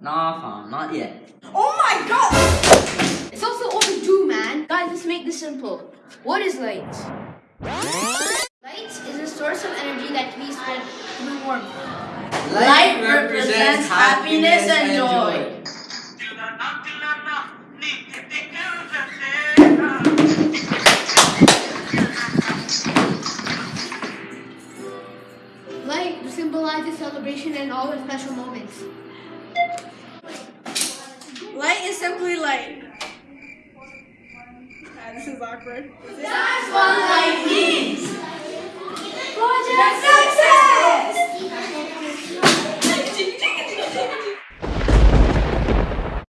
Nah, fam, not yet. Oh my god! It's also overdue, man. Guys, let's make this simple. What is light? Light is a source of energy that can be spread through warmth. Light represents happiness and joy. Light symbolizes celebration and all the special moments. Light is simply light. Ah, this is awkward. That's what